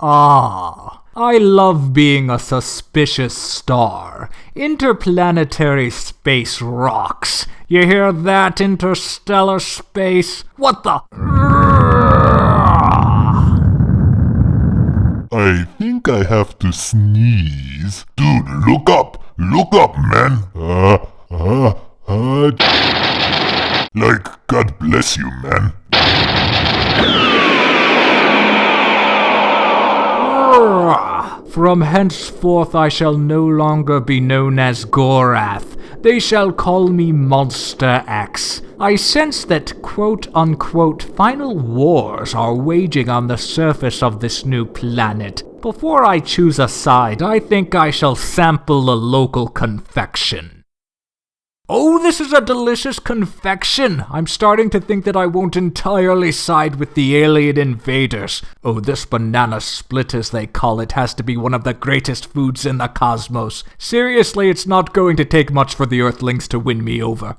Ah, I love being a suspicious star. Interplanetary space rocks. You hear that, interstellar space? What the? I think I have to sneeze. Dude, look up! Look up, man! Uh, uh, uh. Like, God bless you, man. From henceforth I shall no longer be known as Gorath. They shall call me Monster X. I sense that quote unquote final wars are waging on the surface of this new planet. Before I choose a side, I think I shall sample a local confection. Oh, this is a delicious confection! I'm starting to think that I won't entirely side with the alien invaders. Oh, this banana split, as they call it, has to be one of the greatest foods in the cosmos. Seriously, it's not going to take much for the Earthlings to win me over.